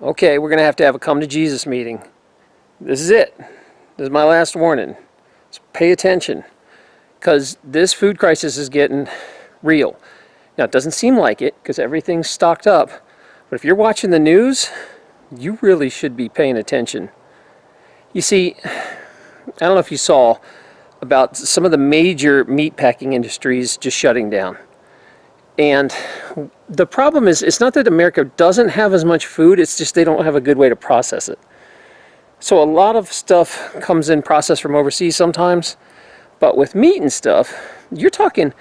okay, we're going to have to have a come to Jesus meeting. This is it. This is my last warning. So pay attention because this food crisis is getting real. Now, it doesn't seem like it because everything's stocked up. But if you're watching the news, you really should be paying attention. You see, I don't know if you saw about some of the major meat packing industries just shutting down. And the problem is, it's not that America doesn't have as much food, it's just they don't have a good way to process it. So a lot of stuff comes in processed from overseas sometimes, but with meat and stuff, you're talking,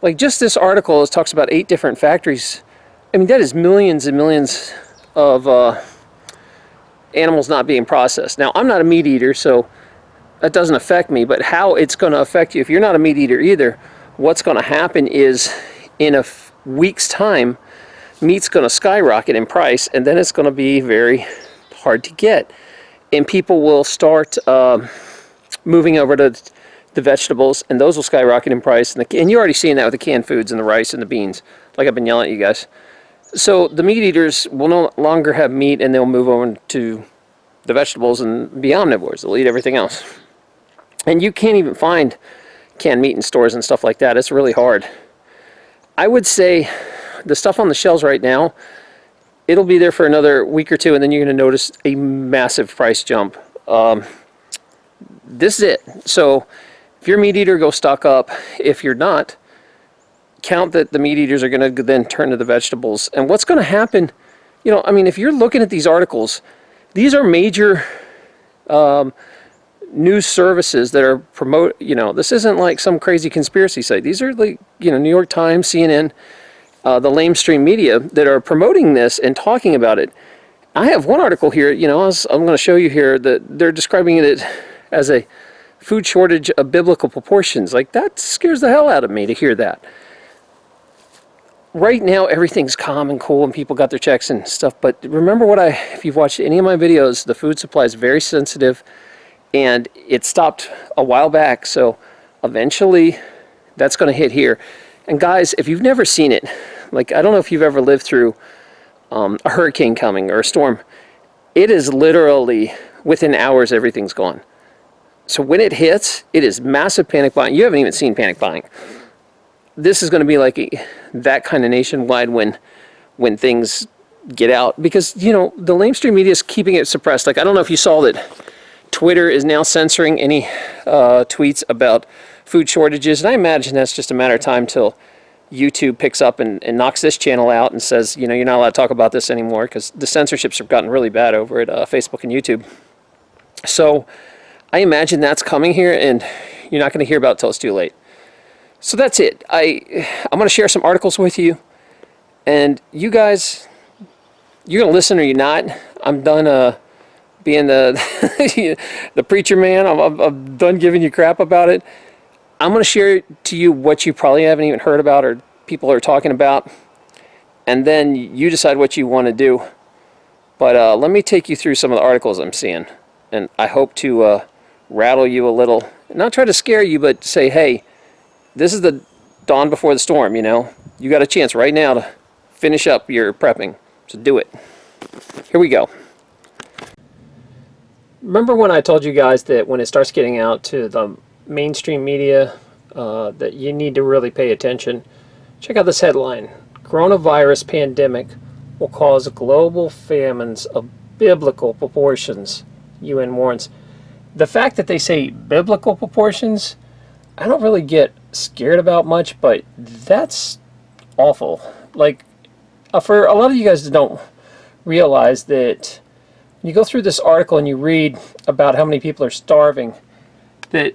like just this article talks about eight different factories. I mean, that is millions and millions of uh, animals not being processed. Now, I'm not a meat eater, so that doesn't affect me, but how it's going to affect you, if you're not a meat eater either, what's going to happen is in a week's time, meat's going to skyrocket in price, and then it's going to be very hard to get. And people will start uh, moving over to the vegetables, and those will skyrocket in price. And, the, and you're already seeing that with the canned foods and the rice and the beans, like I've been yelling at you guys. So the meat eaters will no longer have meat, and they'll move over to the vegetables and be omnivores. They'll eat everything else. And you can't even find canned meat in stores and stuff like that. It's really hard. I would say the stuff on the shelves right now, it'll be there for another week or two, and then you're going to notice a massive price jump. Um, this is it. So if you're a meat eater, go stock up. If you're not, count that the meat eaters are going to then turn to the vegetables. And what's going to happen, you know, I mean, if you're looking at these articles, these are major um, news services that are promote you know this isn't like some crazy conspiracy site. These are like you know New York Times CNN uh, the lamestream media that are promoting this and talking about it. I have one article here you know I am going to show you here that they're describing it as a food shortage of biblical proportions. Like that scares the hell out of me to hear that. Right now everything's calm and cool and people got their checks and stuff but remember what I if you've watched any of my videos the food supply is very sensitive and it stopped a while back so eventually that's going to hit here. And guys if you've never seen it like I don't know if you've ever lived through um, a hurricane coming or a storm it is literally within hours everything's gone. So when it hits it is massive panic buying. You haven't even seen panic buying. This is going to be like a, that kind of nationwide when when things get out. Because you know the lamestream media is keeping it suppressed. Like I don't know if you saw that Twitter is now censoring any uh, tweets about food shortages, and I imagine that's just a matter of time till YouTube picks up and, and, knocks this channel out and says, you know, you're not allowed to talk about this anymore because the censorships have gotten really bad over at uh, Facebook and YouTube. So I imagine that's coming here, and you're not going to hear about it till it's too late. So that's it. I I'm going to share some articles with you, and you guys, you're going to listen or you're not. I'm done. Uh, being the the preacher man. I'm, I'm, done giving you crap about it. I'm going to share to you what you probably haven't even heard about or people are talking about. And then you decide what you want to do. But uh, let me take you through some of the articles I'm seeing. And I hope to uh, rattle you a little. Not try to scare you, but say, hey, this is the dawn before the storm, you know. You got a chance right now to finish up your prepping. So do it. Here we go remember when I told you guys that when it starts getting out to the mainstream media uh, that you need to really pay attention? Check out this headline. Coronavirus pandemic will cause global famines of biblical proportions, UN warns. The fact that they say biblical proportions, I don't really get scared about much, but that's awful. Like, uh, for a lot of you guys don't realize that you go through this article and you read about how many people are starving, that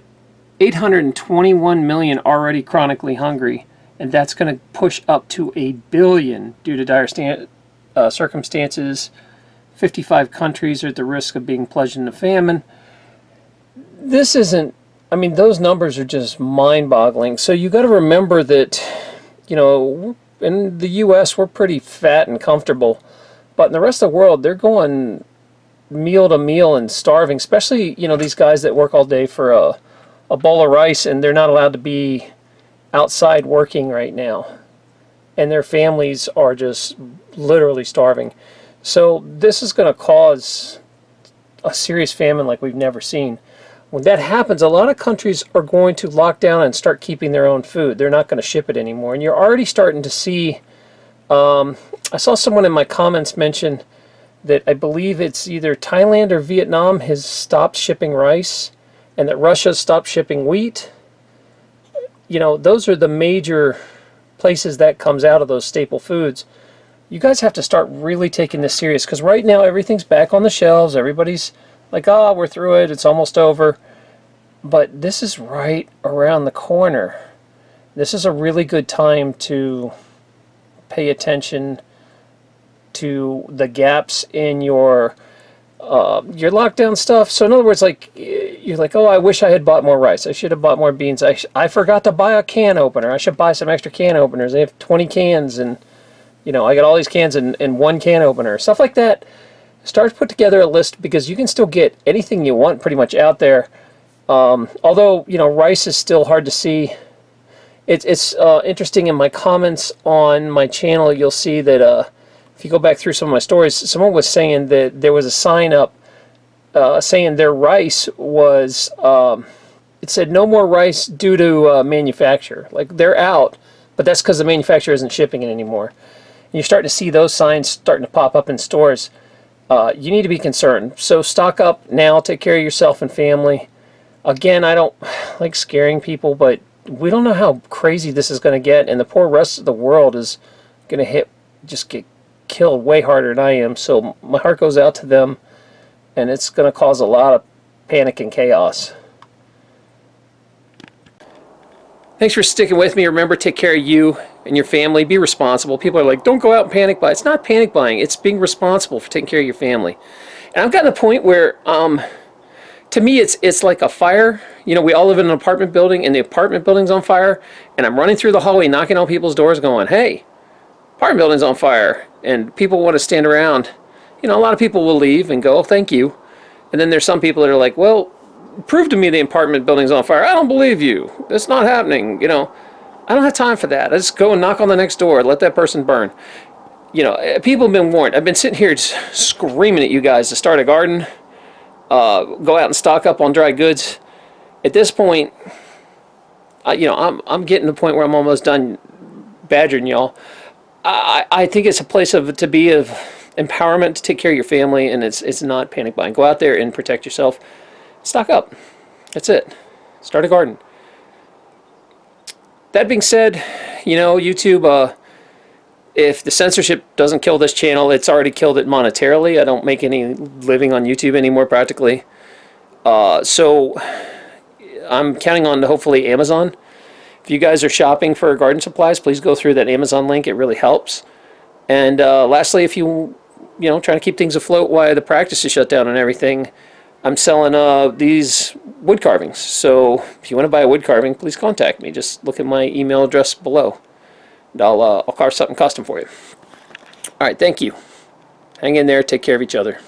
821 million already chronically hungry, and that's going to push up to a billion due to dire uh, circumstances. 55 countries are at the risk of being plunged into famine. This isn't, I mean, those numbers are just mind-boggling. So you got to remember that, you know, in the U.S. we're pretty fat and comfortable, but in the rest of the world they're going meal to meal and starving, especially, you know, these guys that work all day for a, a bowl of rice and they're not allowed to be outside working right now. And their families are just literally starving. So this is going to cause a serious famine like we've never seen. When that happens, a lot of countries are going to lock down and start keeping their own food. They're not going to ship it anymore. And you're already starting to see, um, I saw someone in my comments mention that I believe it's either Thailand or Vietnam has stopped shipping rice and that Russia stopped shipping wheat. You know, those are the major places that comes out of those staple foods. You guys have to start really taking this serious because right now everything's back on the shelves. Everybody's like, oh, we're through it. It's almost over. But this is right around the corner. This is a really good time to pay attention to the gaps in your uh, your lockdown stuff. So in other words, like you're like, oh, I wish I had bought more rice. I should have bought more beans. I, I forgot to buy a can opener. I should buy some extra can openers. They have 20 cans and you know, I got all these cans in, in one can opener. Stuff like that. Start to put together a list because you can still get anything you want pretty much out there. Um, although, you know, rice is still hard to see. It, it's uh, interesting in my comments on my channel, you'll see that uh, if you go back through some of my stories, someone was saying that there was a sign up uh, saying their rice was, um, it said no more rice due to uh, manufacture. Like they're out, but that's because the manufacturer isn't shipping it anymore. And you're starting to see those signs starting to pop up in stores. Uh, you need to be concerned. So stock up now, take care of yourself and family. Again, I don't like scaring people, but we don't know how crazy this is going to get, and the poor rest of the world is going to hit, just get killed way harder than I am. So my heart goes out to them, and it's going to cause a lot of panic and chaos. Thanks for sticking with me. Remember, take care of you and your family. Be responsible. People are like, don't go out and panic buy. It's not panic buying. It's being responsible for taking care of your family. And I've gotten to the point where, um, to me, it's it's like a fire. You know, we all live in an apartment building, and the apartment building's on fire. And I'm running through the hallway, knocking on people's doors, going, "Hey, apartment building's on fire!" And people want to stand around. You know, a lot of people will leave and go, oh, "Thank you," and then there's some people that are like, "Well, prove to me the apartment building's on fire. I don't believe you. It's not happening." You know, I don't have time for that. I just go and knock on the next door, let that person burn. You know, eh, people have been warned. I've been sitting here screaming at you guys to start a garden uh, go out and stock up on dry goods. At this point, I, you know, I'm, I'm getting to the point where I'm almost done badgering y'all. I, I think it's a place of to be of empowerment to take care of your family, and it's it's not panic buying. Go out there and protect yourself. Stock up. That's it. Start a garden. That being said, you know, YouTube. Uh, if the censorship doesn't kill this channel, it's already killed it monetarily. I don't make any living on YouTube anymore practically. Uh, so I'm counting on hopefully Amazon. If you guys are shopping for garden supplies, please go through that Amazon link. It really helps. And uh, lastly, if you you know trying to keep things afloat while the practice is shut down and everything, I'm selling uh, these wood carvings. So if you want to buy a wood carving, please contact me. Just look at my email address below. And I'll, uh, I'll carve something custom for you. All right, thank you. Hang in there. Take care of each other.